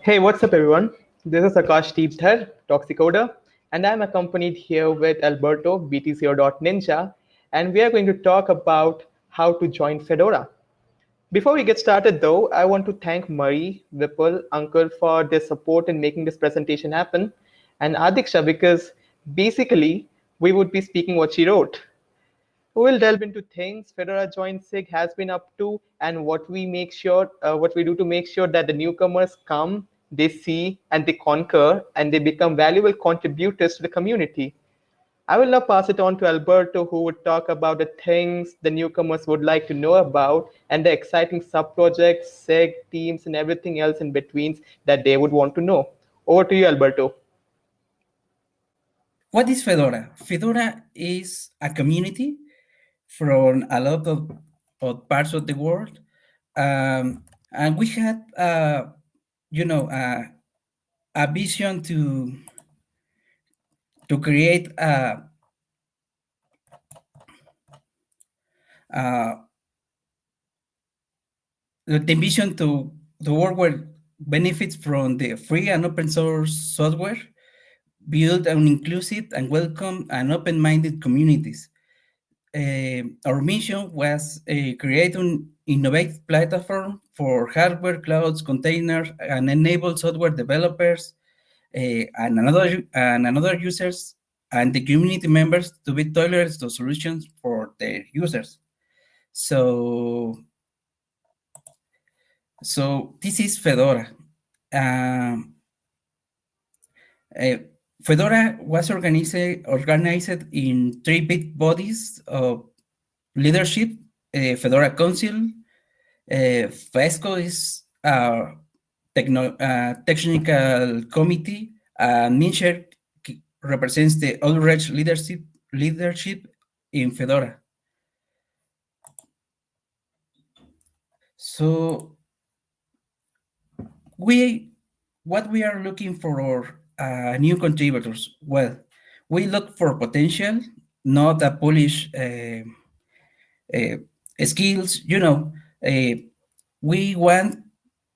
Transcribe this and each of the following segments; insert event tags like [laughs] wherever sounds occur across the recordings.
Hey, what's up, everyone? This is Akashdeep Dhar, Toxicoder, and I'm accompanied here with Alberto, BTCO.Ninja, and we are going to talk about how to join Fedora. Before we get started, though, I want to thank Murray, Vipul, Uncle for their support in making this presentation happen, and Adiksha because basically we would be speaking what she wrote. We'll delve into things Fedora Join SIG has been up to and what we make sure, uh, what we do to make sure that the newcomers come, they see, and they conquer, and they become valuable contributors to the community. I will now pass it on to Alberto, who would talk about the things the newcomers would like to know about and the exciting sub-projects, SIG, teams, and everything else in between that they would want to know. Over to you, Alberto. What is Fedora? Fedora is a community from a lot of, of parts of the world. Um, and we had, uh, you know, uh, a vision to to create a, uh, the vision to the world where benefits from the free and open source software, build an inclusive and welcome and open-minded communities uh, our mission was create an innovative platform for hardware, clouds, containers, and enable software developers uh, and another and another users and the community members to be tailored to solutions for their users. So, so this is Fedora. Um, uh, Fedora was organized, organized in three big bodies of leadership, uh, Fedora Council, uh, FESCO is a techno, uh, technical committee, and Mindshare represents the outreach leadership, leadership in Fedora. So we, what we are looking for uh, new contributors? Well, we look for potential, not a polish uh, uh, skills. You know, uh, we want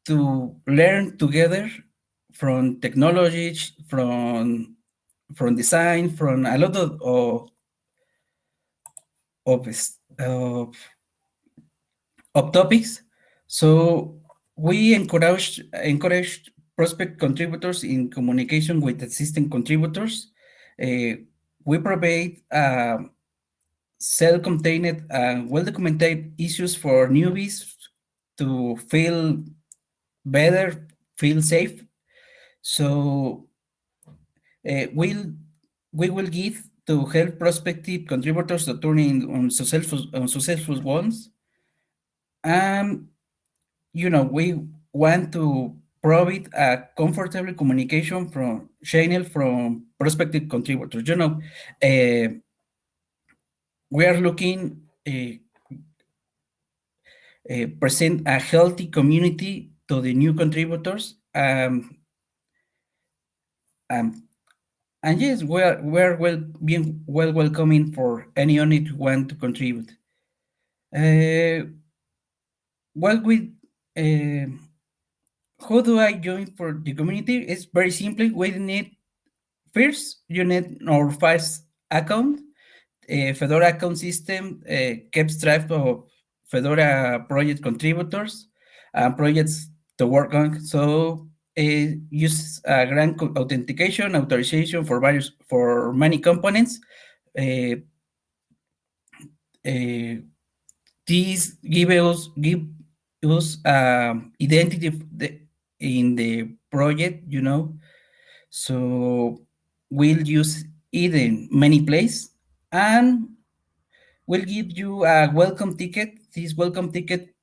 to learn together from technology, from from design, from a lot of of of, of, topics. So we encourage encourage prospect contributors in communication with existing contributors. Uh, we provide uh, self-contained and well-documented issues for newbies to feel better, feel safe. So uh, we'll, we will give to help prospective contributors to turn in on successful, on successful ones. And, you know, we want to provide a comfortable communication from channel from prospective contributors. You know, uh, we are looking uh, present a healthy community to the new contributors. Um, um, and yes, we're we're well being well welcoming for anyone who want to contribute. Uh, we uh, how do I join for the community? It's very simple. We need first you need our FAS account. A Fedora account system uh, keeps track of Fedora project contributors and projects to work on. So it uses a grant authentication authorization for various for many components. Uh, uh, these give us give us um, identity in the project, you know. So we'll use it in many places and we'll give you a welcome ticket. This welcome ticket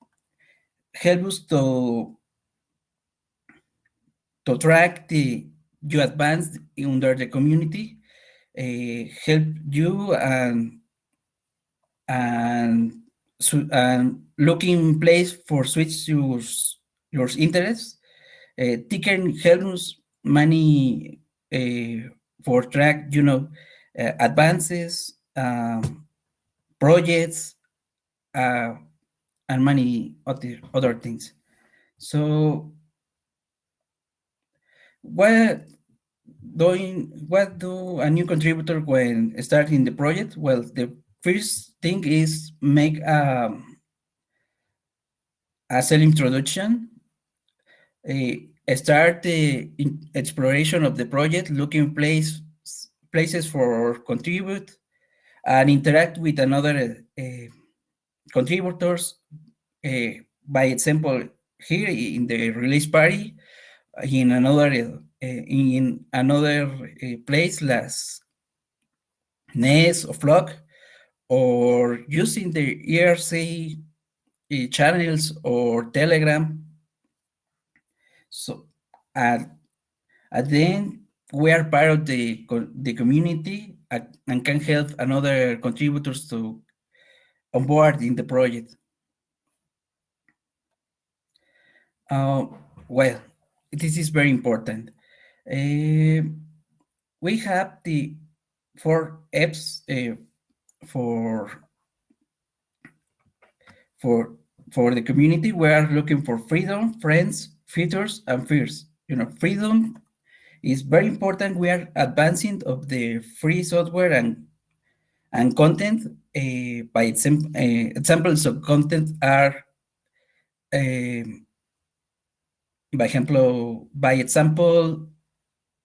helps us to to track the you advance under the community, uh, help you and and so and looking place for switch your your interests uh, Ticker helps many uh, for track, you know, uh, advances, um, projects, uh, and many other, other things. So what doing what do a new contributor when starting the project? Well, the first thing is make a, a self introduction. Start the exploration of the project, looking place places for contribute, and interact with another uh, contributors. Uh, by example, here in the release party, in another uh, in another place less Nest or Flock, or using the IRC channels or Telegram. So at, at the end, we are part of the, the community and can help another contributors to onboard in the project. Uh, well, this is very important. Uh, we have the four apps uh, for for for the community. We are looking for freedom, friends, features, and fears. You know, freedom is very important. We are advancing of the free software and and content. Uh, by example, uh, examples of content are, uh, by example, by example,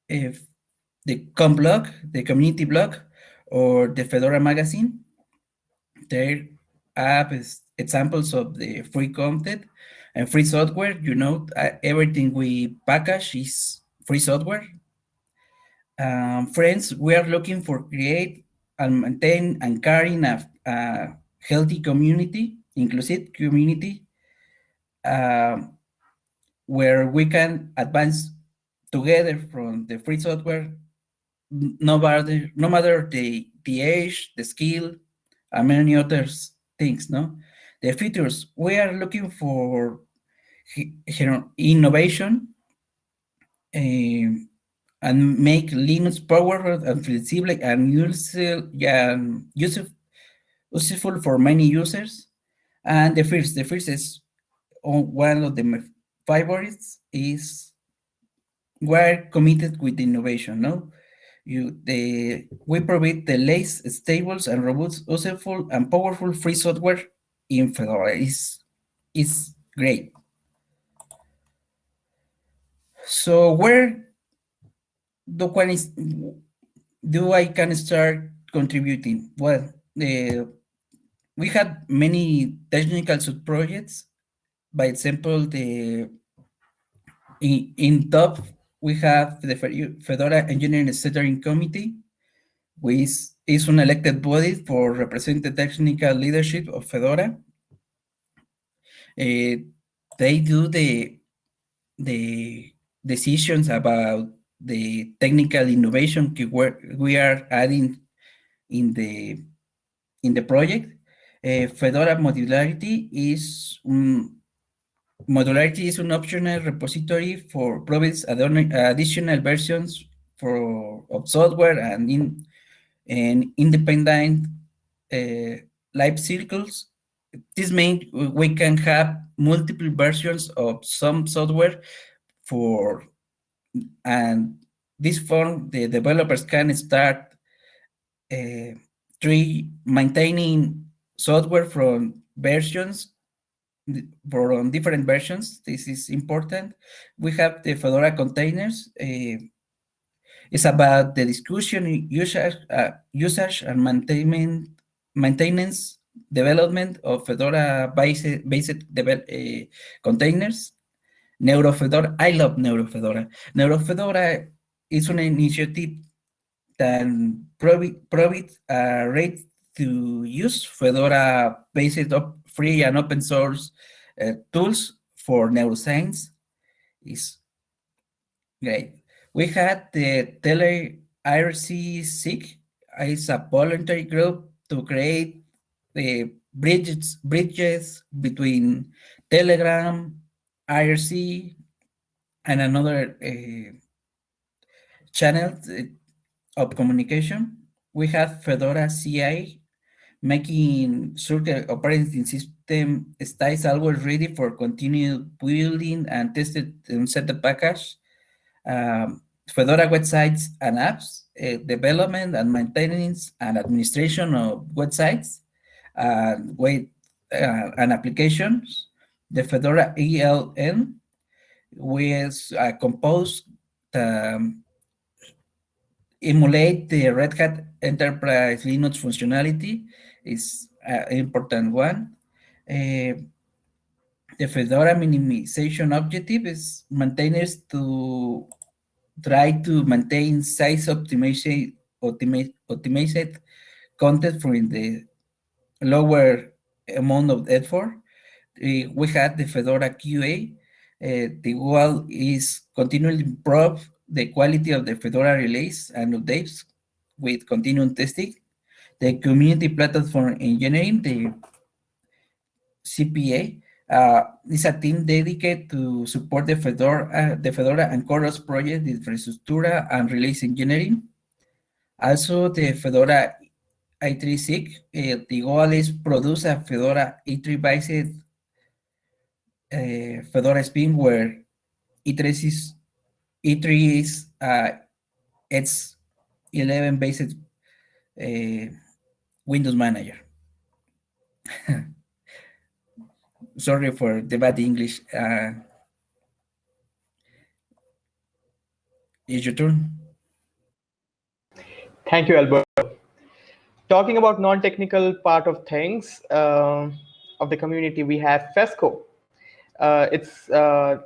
if the com blog, the community blog, or the Fedora magazine, there are examples of the free content and free software. You know, everything we package is free software. Um, friends, we are looking for create and maintain and carrying a, a healthy community, inclusive community, uh, where we can advance together from the free software, no matter, no matter the, the age, the skill, and many other things, no? The features, we are looking for you know, innovation uh, and make Linux powerful and flexible and useful, and useful for many users. And the first, the first is one of the favorites is we're committed with innovation, no? You, the, we provide the latest, stable, and robust, useful, and powerful free software in Fedora. is it's great. So where do, is, do I can start contributing? Well, uh, we had many technical sub-projects. By example, the in, in top, we have the Fedora Engineering Steering Committee, which is an elected body for represent the technical leadership of Fedora. Uh, they do the the decisions about the technical innovation we are adding in the in the project. Uh, Fedora modularity is um, modularity is an optional repository for provides additional versions for of software and in and independent uh, life cycles. This means we can have multiple versions of some software for and this form the developers can start uh, three maintaining software from versions for on different versions. This is important. We have the fedora containers uh, it's about the discussion usage uh, usage and maintenance maintenance development of fedora based based uh, containers NeuroFedora, I love NeuroFedora. NeuroFedora is an initiative that provides a rate to use Fedora based on free and open source uh, tools for neuroscience. Is great. We had the Tele IRC SIG, it's a voluntary group to create the bridges bridges between Telegram, IRC, and another uh, channel of communication. We have Fedora CI making the operating system stays always ready for continued building and tested and set the package. um, Fedora websites and apps, uh, development and maintenance and administration of websites, uh, wait, uh, and applications, the Fedora ELN, which uh, composed um, emulate the Red Hat Enterprise Linux functionality is an important one. Uh, the Fedora minimization objective is maintainers to try to maintain size optimization, optimized content from the lower amount of effort. Uh, we had the Fedora QA. Uh, the goal is continually improve the quality of the Fedora release and updates with continuous testing. The community platform engineering, the CPE, uh, is a team dedicated to support the Fedora, uh, the Fedora and CoreOS project, infrastructure and release engineering. Also, the Fedora i3 SIG, uh, the is produce a Fedora i3 based uh, Fedora spin where i3 is E3 is uh, it's 11 based uh, Windows Manager. [laughs] Sorry for the bad English. Uh, it's your turn. Thank you, Alberto. Talking about non-technical part of things uh, of the community, we have FESCO. Uh, it's uh,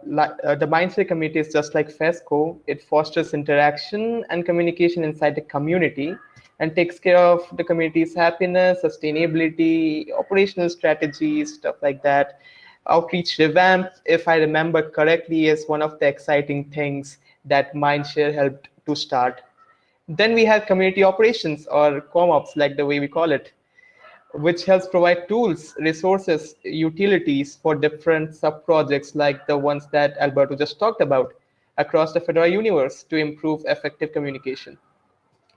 uh, the Mindshare community is just like FESCO. It fosters interaction and communication inside the community and takes care of the community's happiness, sustainability, operational strategies, stuff like that. Outreach revamp, if I remember correctly, is one of the exciting things that Mindshare helped to start. Then we have community operations or ComOps, like the way we call it which helps provide tools, resources, utilities for different sub-projects like the ones that Alberto just talked about across the Fedora universe to improve effective communication.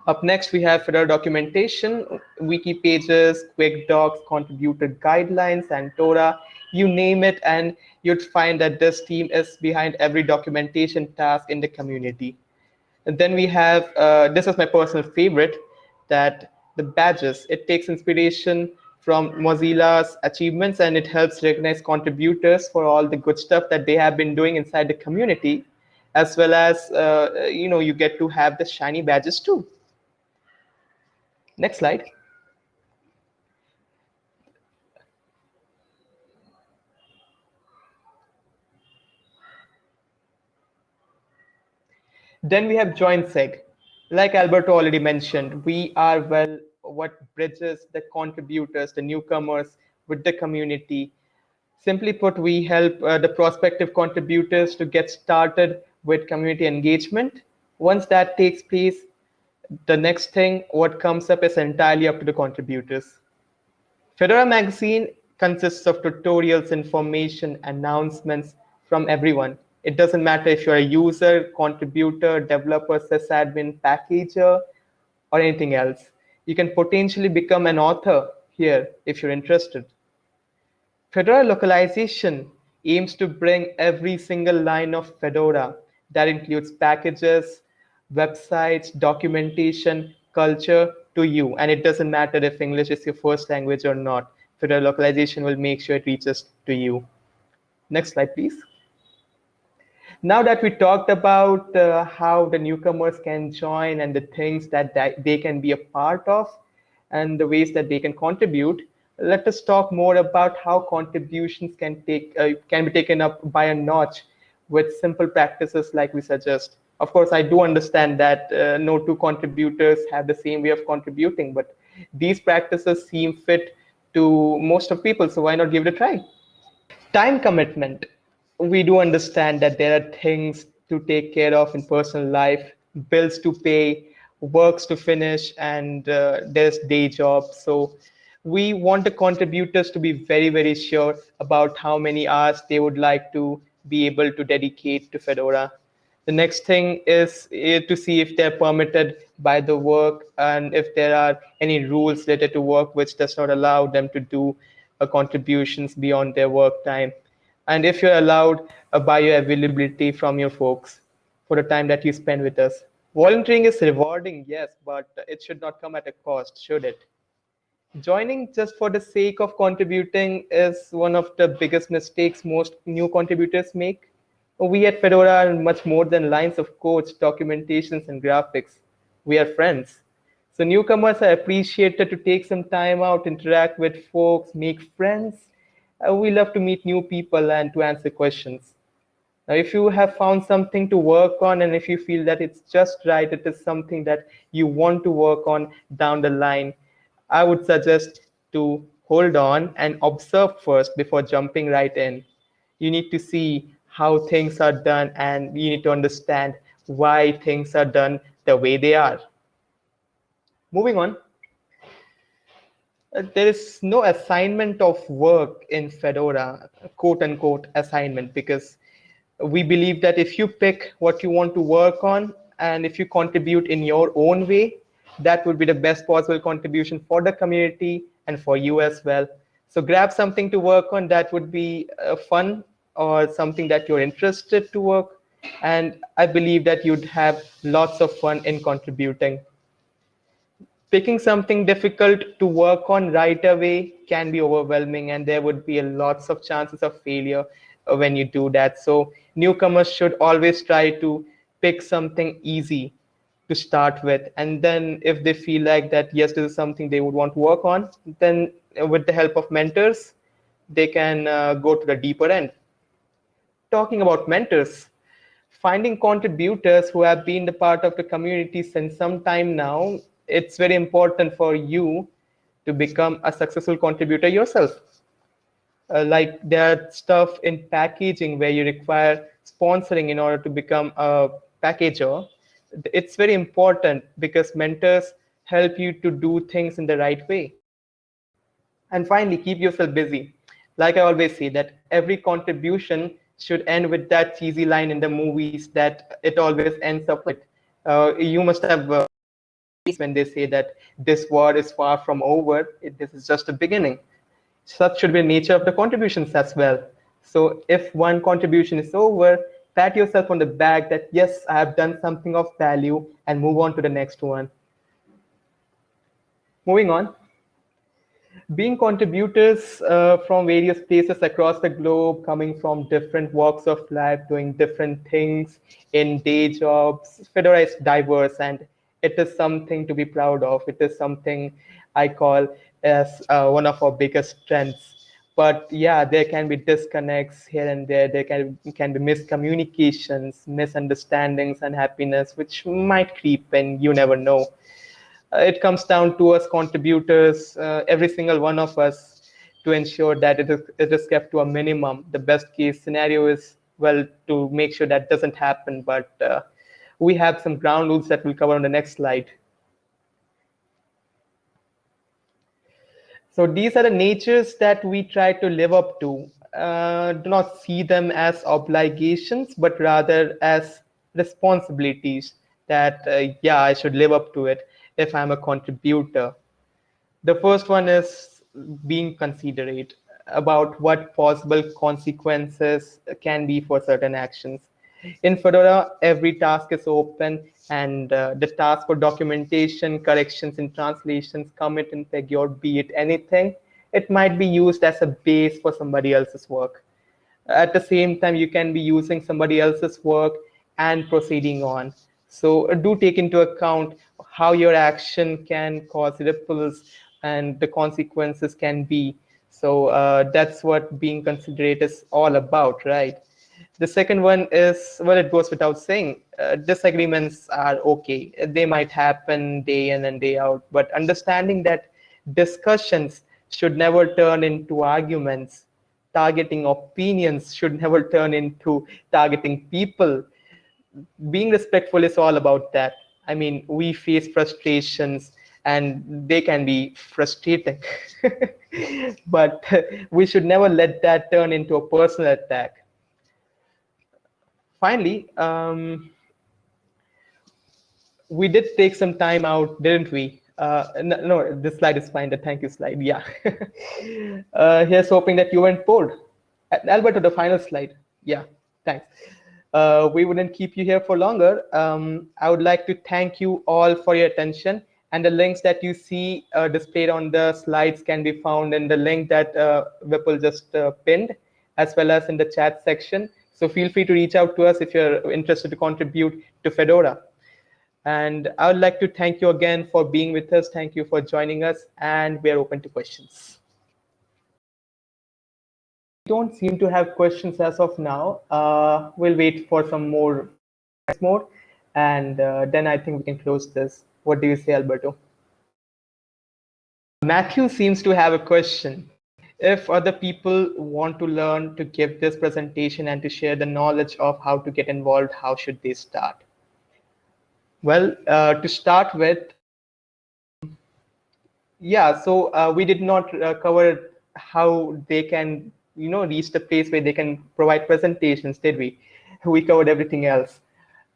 Up next, we have Fedora documentation, wiki pages, quick docs, contributor guidelines, and Torah, you name it, and you'd find that this team is behind every documentation task in the community. And then we have, uh, this is my personal favorite, that the badges. It takes inspiration from Mozilla's achievements and it helps recognize contributors for all the good stuff that they have been doing inside the community, as well as, uh, you know, you get to have the shiny badges too. Next slide. Then we have join SIG like Alberto already mentioned, we are well what bridges the contributors, the newcomers with the community. Simply put, we help uh, the prospective contributors to get started with community engagement. Once that takes place, the next thing, what comes up is entirely up to the contributors. Fedora Magazine consists of tutorials, information, announcements from everyone. It doesn't matter if you're a user, contributor, developer, sysadmin, packager, or anything else. You can potentially become an author here if you're interested. Fedora localization aims to bring every single line of Fedora that includes packages, websites, documentation, culture to you. And it doesn't matter if English is your first language or not. Fedora localization will make sure it reaches to you. Next slide, please. Now that we talked about uh, how the newcomers can join and the things that they can be a part of and the ways that they can contribute, let us talk more about how contributions can take uh, can be taken up by a notch with simple practices like we suggest. Of course, I do understand that uh, no two contributors have the same way of contributing, but these practices seem fit to most of people, so why not give it a try? Time commitment we do understand that there are things to take care of in personal life, bills to pay, works to finish, and uh, there's day jobs. So we want the contributors to be very, very sure about how many hours they would like to be able to dedicate to Fedora. The next thing is eh, to see if they're permitted by the work and if there are any rules related to work which does not allow them to do uh, contributions beyond their work time and if you're allowed uh, a bioavailability from your folks. for the time that you spend with us. Volunteering is rewarding, yes, but it should not come at a cost, should it? Joining just for the sake of contributing is one of the biggest mistakes most new contributors make. We at Fedora are much more than lines of code, documentations, and graphics. We are friends. So newcomers are appreciated to take some time out, interact with folks, make friends. Uh, we love to meet new people and to answer questions. Now, if you have found something to work on and if you feel that it's just right, it is something that you want to work on down the line, I would suggest to hold on and observe first before jumping right in. You need to see how things are done and you need to understand why things are done the way they are. Moving on. Uh, there is no assignment of work in Fedora, quote unquote assignment, because we believe that if you pick what you want to work on and if you contribute in your own way, that would be the best possible contribution for the community and for you as well. So grab something to work on that would be uh, fun or something that you're interested to work. And I believe that you'd have lots of fun in contributing. Picking something difficult to work on right away can be overwhelming and there would be a lots of chances of failure uh, when you do that. So newcomers should always try to pick something easy to start with. And then if they feel like that, yes, this is something they would want to work on, then with the help of mentors, they can uh, go to the deeper end. Talking about mentors, finding contributors who have been the part of the community since some time now, it's very important for you to become a successful contributor yourself. Uh, like there are stuff in packaging where you require sponsoring in order to become a packager it's very important because mentors help you to do things in the right way. And finally, keep yourself busy. Like I always say that every contribution should end with that cheesy line in the movies that it always ends up with. Uh, you must have uh, when they say that this war is far from over, it, this is just a beginning. Such should be the nature of the contributions as well. So if one contribution is over, pat yourself on the back that yes i have done something of value and move on to the next one moving on being contributors uh, from various places across the globe coming from different walks of life doing different things in day jobs fedora is diverse and it is something to be proud of. It is something i call as uh, one of our biggest strengths. But yeah there can be disconnects here and there. There can, can be miscommunications misunderstandings unhappiness, which might creep in. You never know. Uh, it comes down to us contributors uh, every single one of us to ensure that it is, it is kept to a minimum. The best case scenario is well to make sure that doesn't happen but uh, we have some ground rules that we'll cover on the next slide So these are the natures that we try to live up to. Uh, do not see them as obligations, but rather as responsibilities that, uh, yeah, I should live up to it if I'm a contributor. The first one is being considerate about what possible consequences can be for certain actions. In Fedora, every task is open and uh, the task for documentation, corrections and translations, commit and peg or be it anything, it might be used as a base for somebody else's work. At the same time, you can be using somebody else's work and proceeding on. So uh, do take into account how your action can cause ripples and the consequences can be. So uh, that's what being considerate is all about, right? The second one is, well, it goes without saying, uh, disagreements are okay. They might happen day in and day out, but understanding that discussions should never turn into arguments. Targeting opinions should never turn into targeting people. Being respectful is all about that. I mean, we face frustrations and they can be frustrating. [laughs] but we should never let that turn into a personal attack finally, um, we did take some time out, didn't we? Uh, no, this slide is fine. The thank you slide. Yeah. [laughs] uh, here's hoping that you weren't bored. Alberto, the final slide. Yeah, thanks. uh, we wouldn't keep you here for longer. Um, I would like to thank you all for your attention. And the links that you see uh, displayed on the slides can be found in the link that uh, Vipul just uh, pinned, as well as in the chat section. So feel free to reach out to us if you're interested to contribute to Fedora. And I would like to thank you again for being with us. Thank you for joining us, and we are open to questions. We don't seem to have questions as of now. Uh, we'll wait for some more, more, and uh, then I think we can close this. What do you say, Alberto? Matthew seems to have a question. If other people want to learn to give this presentation and to share the knowledge of how to get involved, how should they start? Well, uh, to start with, yeah, so uh, we did not uh, cover how they can, you know, reach the place where they can provide presentations, did we? [laughs] We covered everything else.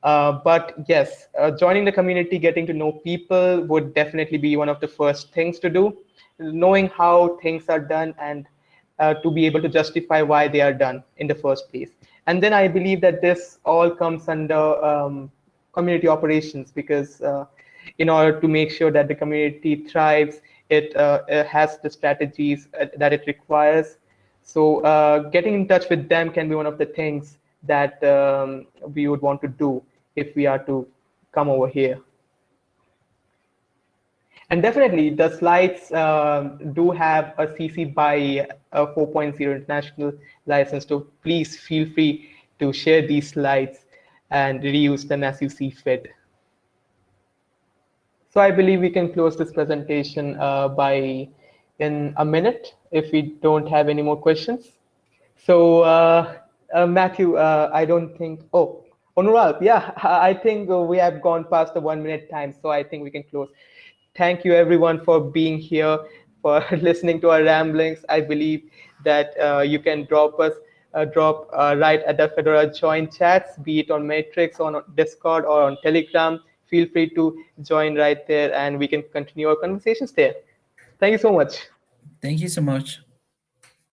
Uh, but yes, uh, joining the community, getting to know people would definitely be one of the first things to do. Knowing how things are done and uh, to be able to justify why they are done in the first place. And then I believe that this all comes under um, community operations because uh, in order to make sure that the community thrives, it, uh, it has the strategies uh, that it requires. So uh, getting in touch with them can be one of the things that um, we would want to do if we are to come over here. And definitely, the slides uh, do have a CC by a 4.0 international license. So please feel free to share these slides and reuse them as you see fit. So I believe we can close this presentation uh, by in a minute if we don't have any more questions. So uh, uh, Matthew, uh, I don't think, oh, Onuralp, yeah, [laughs] I think we have gone past the one minute time, so I think we can close. Thank you everyone for being here, for [laughs] listening to our ramblings. I believe that uh, you can drop us uh, drop uh, right at the Fedora join chats, be it on Matrix, on Discord, or on Telegram. Feel free to join right there, and we can continue our conversations there. Thank you so much. Thank you so much.